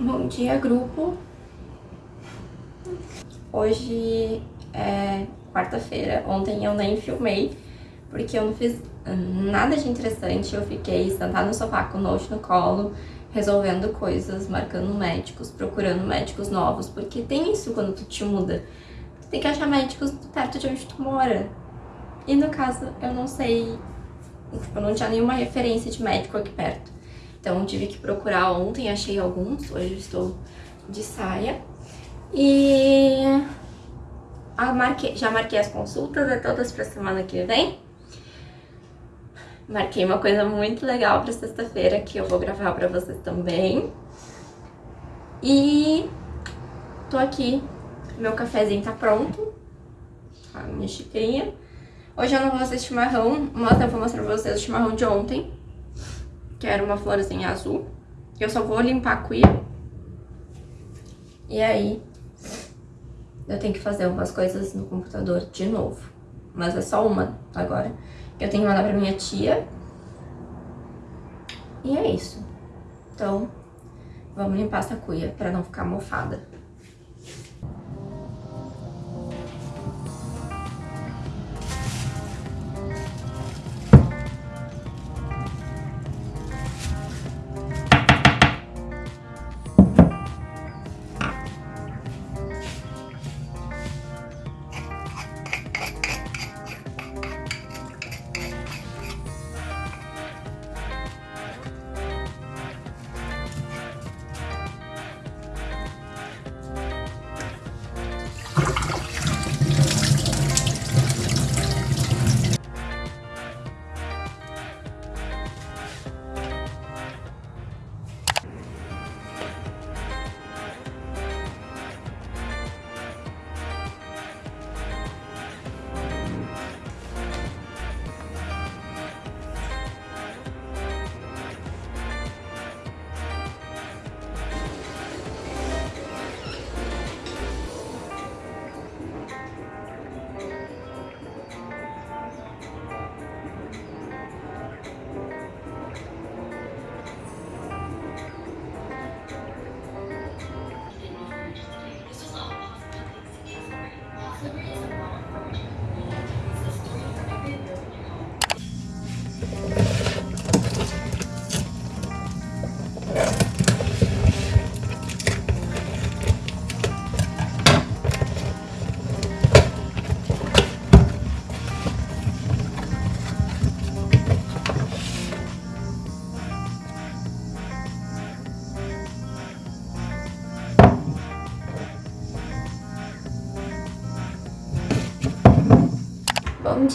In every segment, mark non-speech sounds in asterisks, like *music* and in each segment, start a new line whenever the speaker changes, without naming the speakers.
Bom dia, grupo. Hoje é quarta-feira. Ontem eu nem filmei, porque eu não fiz nada de interessante. Eu fiquei sentada no sofá com o note no colo, resolvendo coisas, marcando médicos, procurando médicos novos, porque tem isso quando tu te muda. Tu tem que achar médicos perto de onde tu mora. E no caso, eu não sei, tipo, eu não tinha nenhuma referência de médico aqui perto. Então tive que procurar ontem, achei alguns, hoje estou de saia. E marquei, já marquei as consultas, é todas para semana que vem. Marquei uma coisa muito legal para sexta-feira que eu vou gravar para vocês também. E tô aqui, meu cafezinho tá pronto, a minha xicrinha. Hoje eu não vou fazer chimarrão, mas eu vou mostrar pra vocês o chimarrão de ontem que era uma florzinha azul. Eu só vou limpar a cuia. E aí, eu tenho que fazer algumas coisas no computador de novo. Mas é só uma agora. Eu tenho que mandar pra minha tia. E é isso. Então, vamos limpar essa cuia pra não ficar mofada.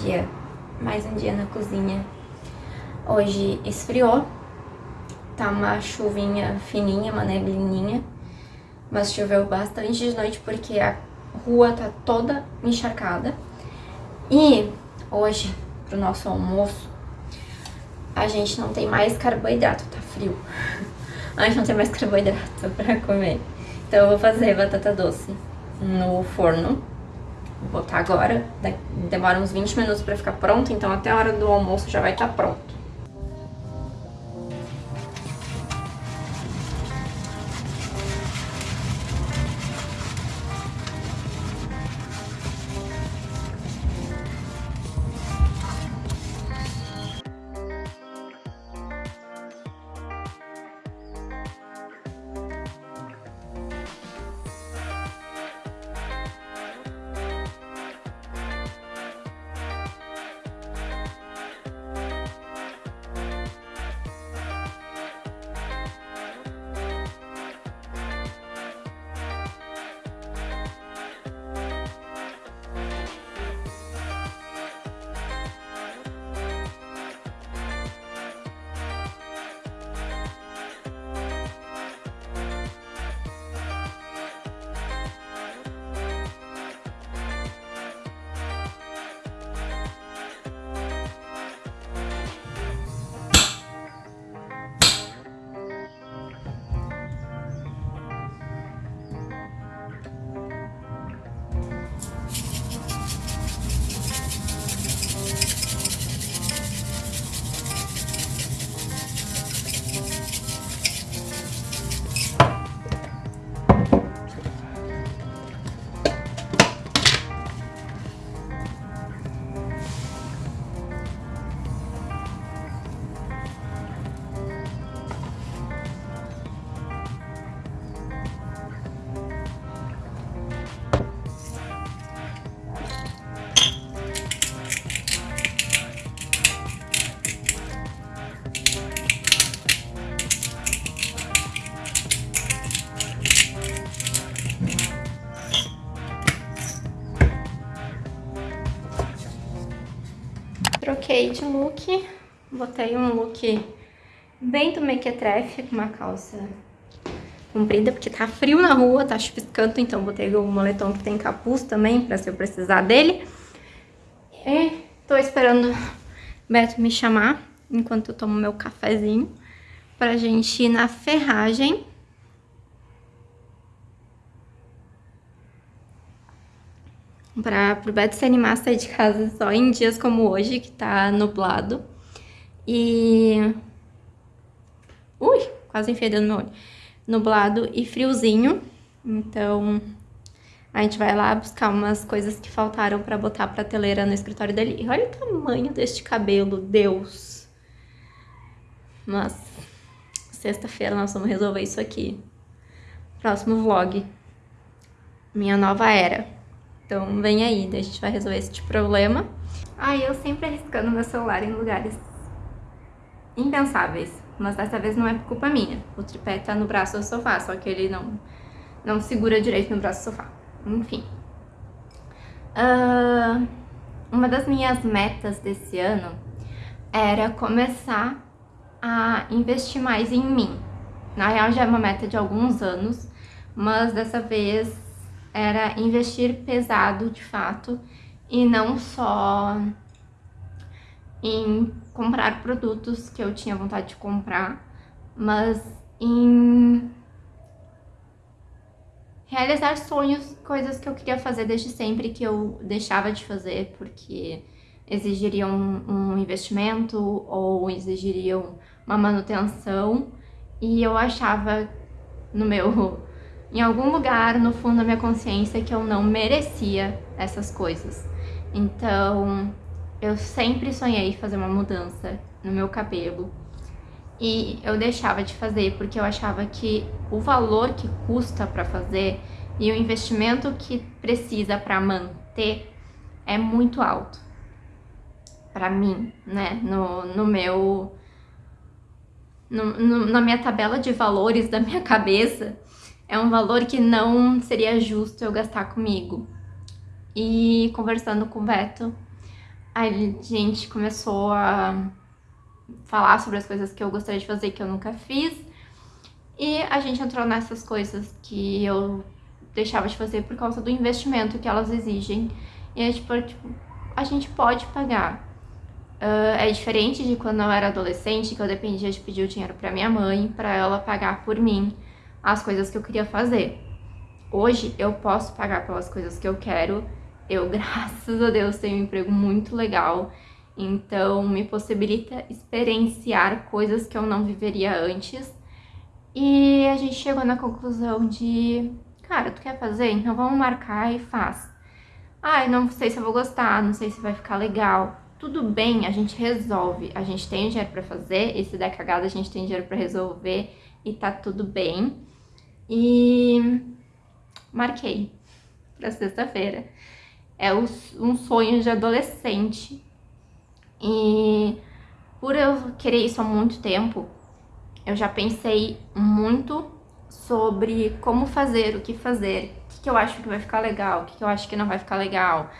Dia, mais um dia na cozinha. Hoje esfriou, tá uma chuvinha fininha, uma neblininha, mas choveu bastante de noite porque a rua tá toda encharcada. E hoje, pro nosso almoço, a gente não tem mais carboidrato, tá frio. *laughs* A gente não tem mais carboidrato pra comer. Então eu vou fazer batata doce no forno Vou botar agora, demora uns 20 minutos pra ficar pronto, então até a hora do almoço já vai estar tá pronto. De look, botei um look bem do mequetrefe, com uma calça comprida, porque tá frio na rua, tá chuviscando, então botei o moletom que tem capuz também, pra se eu precisar dele. E tô esperando o Beto me chamar, enquanto eu tomo meu cafezinho, pra gente ir na ferragem. Pra, pro Beto se animar a sair de casa só em dias como hoje, que tá nublado. E... Ui, quase enfiei no meu olho nublado e friozinho. Então, a gente vai lá buscar umas coisas que faltaram pra botar a prateleira no escritório dele. E olha o tamanho deste cabelo, Deus! Mas, sexta-feira nós vamos resolver isso aqui. Próximo vlog. Minha nova era. Então, vem aí, a gente vai resolver esse problema. Ai, eu sempre arriscando meu celular em lugares impensáveis mas dessa vez não é culpa minha. O tripé tá no braço do sofá, só que ele não, não segura direito no braço do sofá. Enfim. Uh, uma das minhas metas desse ano era começar a investir mais em mim. Na real já é uma meta de alguns anos, mas dessa vez era investir pesado de fato e não só em comprar produtos que eu tinha vontade de comprar, mas em realizar sonhos, coisas que eu queria fazer desde sempre que eu deixava de fazer porque exigiriam um, investimento ou exigiriam uma manutenção. E eu achava no meu em algum lugar no fundo da minha consciência que eu não merecia essas coisas. Então, eu sempre sonhei fazer uma mudança no meu cabelo e eu deixava de fazer porque eu achava que o valor que custa para fazer e o investimento que precisa para manter é muito alto para mim, né? No, no meu no, no, na minha tabela de valores da minha *laughs* cabeça é um valor que não seria justo eu gastar comigo. E conversando com o Beto, a gente começou a falar sobre as coisas que eu gostaria de fazer que eu nunca fiz. E a gente entrou nessas coisas que eu deixava de fazer por causa do investimento que elas exigem. E é tipo, tipo a gente pode pagar. Uh, é diferente de quando eu era adolescente, que eu dependia de pedir o dinheiro para minha mãe, para ela pagar por mim as coisas que eu queria fazer. Hoje eu posso pagar pelas coisas que eu quero eu, *laughs* graças a Deus, tenho um emprego muito legal, então me possibilita experienciar coisas que eu não viveria antes. E a gente chegou na conclusão de, cara, tu quer fazer? Então vamos marcar e faz. Ai, não sei se eu vou gostar, não sei se vai ficar legal. Tudo bem, a gente resolve. A gente tem dinheiro pra fazer, esse der cagada a gente tem dinheiro pra resolver e tá tudo bem. E marquei pra sexta-feira é um sonho de adolescente. E por eu querer isso há muito tempo, eu já pensei muito sobre como fazer, o que fazer, o que, que eu acho que vai ficar legal, o que, que eu acho que não vai ficar legal.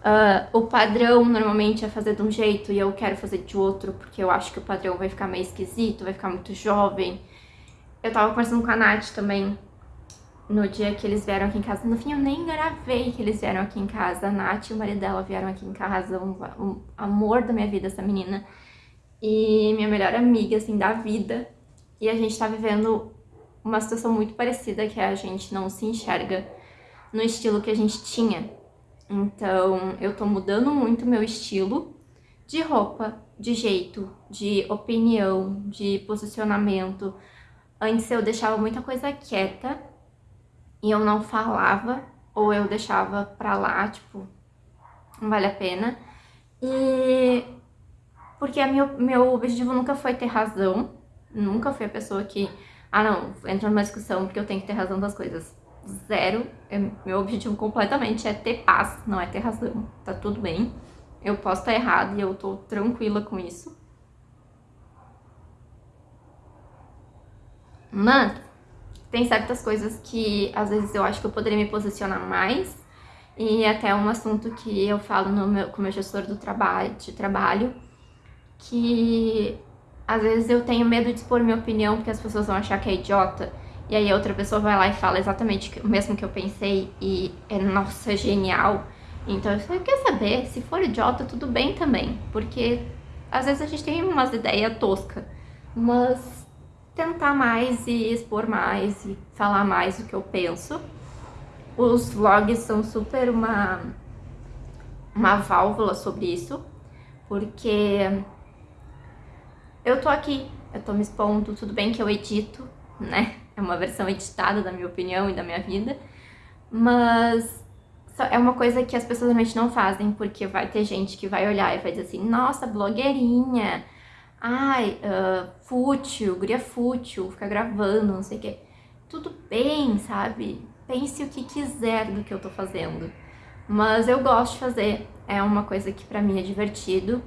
Uh, o padrão normalmente é fazer de um jeito e eu quero fazer de outro, porque eu acho que o padrão vai ficar meio esquisito, vai ficar muito jovem. Eu tava conversando com a Nath também, no dia que eles vieram aqui em casa. No fim, eu nem gravei que eles vieram aqui em casa. A Nath e o marido dela vieram aqui em casa. Um, um amor da minha vida, essa menina. E minha melhor amiga, assim, da vida. E a gente tá vivendo uma situação muito parecida, que é a gente não se enxerga no estilo que a gente tinha. Então, eu tô mudando muito meu estilo de roupa, de jeito, de opinião, de posicionamento. Antes eu deixava muita coisa quieta e eu não falava, ou eu deixava pra lá, tipo, não vale a pena. E porque meu, meu objetivo nunca foi ter razão, nunca fui a pessoa que, ah não, entra numa discussão porque eu tenho que ter razão das coisas. Zero, meu objetivo completamente é ter paz, não é ter razão, tá tudo bem. Eu posso estar errado e eu tô tranquila com isso. Mas tem certas coisas que às vezes eu acho que eu poderia me posicionar mais e até um assunto que eu falo no meu, com o meu gestor do trabalho, de trabalho, que às vezes eu tenho medo de expor minha opinião porque as pessoas vão achar que é idiota. E aí a outra pessoa vai lá e fala exatamente o mesmo que eu pensei e é, nossa, genial. Então eu quer saber, se for idiota, tudo bem também. Porque às vezes a gente tem umas ideias toscas. Mas tentar mais e expor mais e falar mais o que eu penso. Os vlogs são super uma, uma válvula sobre isso, porque eu tô aqui, eu tô me expondo, tudo bem que eu edito, né? É uma versão editada da minha opinião e da minha vida, mas é uma coisa que as pessoas realmente não fazem, porque vai ter gente que vai olhar e vai dizer assim, nossa, blogueirinha, ai, uh, fútil, guria fútil, ficar gravando, não sei o quê. Tudo bem, sabe? Pense o que quiser do que eu tô fazendo. Mas eu gosto de fazer, é uma coisa que pra mim é divertido.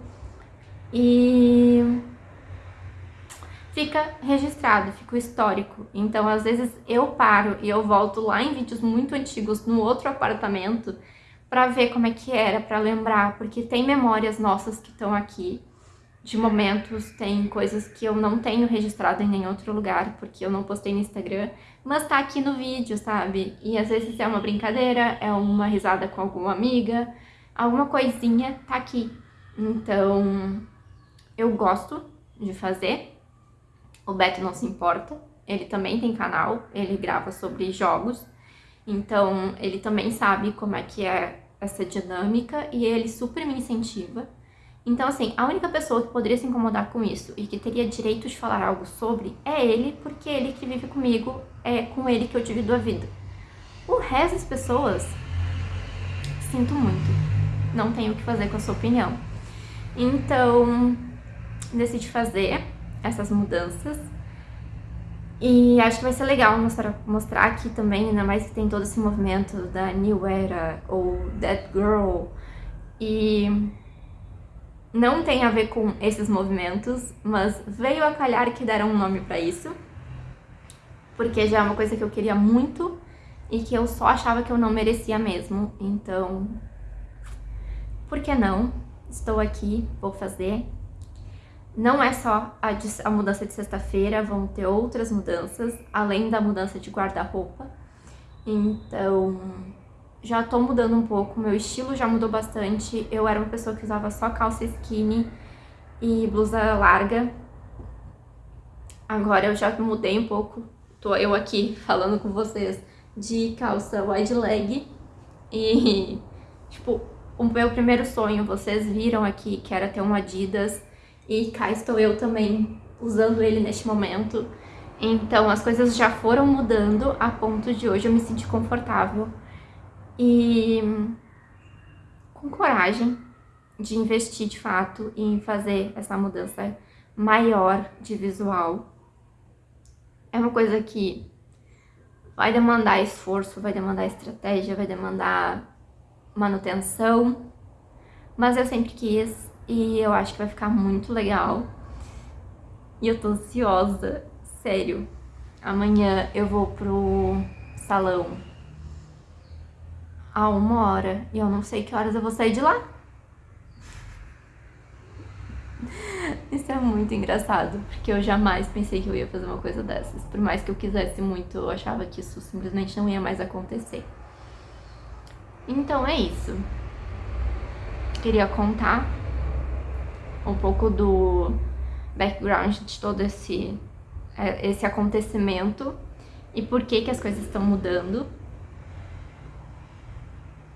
E fica registrado, fica o histórico. Então, às vezes eu paro e eu volto lá em vídeos muito antigos no outro apartamento para ver como é que era, para lembrar, porque tem memórias nossas que estão aqui de momentos, tem coisas que eu não tenho registrado em nenhum outro lugar, porque eu não postei no Instagram, mas tá aqui no vídeo, sabe? E às vezes é uma brincadeira, é uma risada com alguma amiga, alguma coisinha tá aqui. Então, eu gosto de fazer. O Beto não se importa, ele também tem canal, ele grava sobre jogos, então ele também sabe como é que é essa dinâmica e ele super me incentiva. Então, assim, a única pessoa que poderia se incomodar com isso e que teria direito de falar algo sobre é ele, porque ele que vive comigo, é com ele que eu divido a vida. O resto das pessoas, sinto muito, não tenho o que fazer com a sua opinião. Então, decidi fazer essas mudanças e acho que vai ser legal mostrar, mostrar aqui também, ainda mais que tem todo esse movimento da New Era ou That Girl e não tem a ver com esses movimentos, mas veio a calhar que deram um nome pra isso, porque já é uma coisa que eu queria muito e que eu só achava que eu não merecia mesmo, então, por que não? Estou aqui, vou fazer. Não é só a, de, a mudança de sexta-feira, vão ter outras mudanças, além da mudança de guarda-roupa. Então, já tô mudando um pouco, meu estilo já mudou bastante. Eu era uma pessoa que usava só calça skinny e blusa larga. Agora eu já mudei um pouco, tô eu aqui falando com vocês de calça wide leg. E, *laughs* tipo, o meu primeiro sonho, vocês viram aqui, que era ter um Adidas. E cá estou eu também usando ele neste momento. Então as coisas já foram mudando a ponto de hoje eu me sentir confortável e com coragem de investir de fato em fazer essa mudança maior de visual. É uma coisa que vai demandar esforço, vai demandar estratégia, vai demandar manutenção, mas eu sempre quis e eu acho que vai ficar muito legal. E eu tô ansiosa, sério. Amanhã eu vou pro salão a uma hora e eu não sei que horas eu vou sair de lá. *laughs* Isso é muito engraçado, porque eu jamais pensei que eu ia fazer uma coisa dessas. Por mais que eu quisesse muito, eu achava que isso simplesmente não ia mais acontecer. Então é isso. Queria contar um pouco do background de todo esse, é, esse acontecimento e por que, que as coisas estão mudando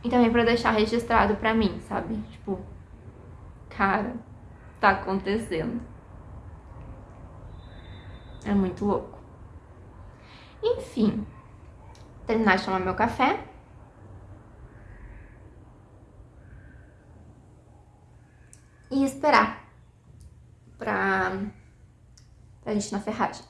e também pra deixar registrado pra mim, sabe? Tipo, cara, tá acontecendo. É muito louco. Enfim, terminar de tomar meu café. E esperar pra, pra gente na ferragem.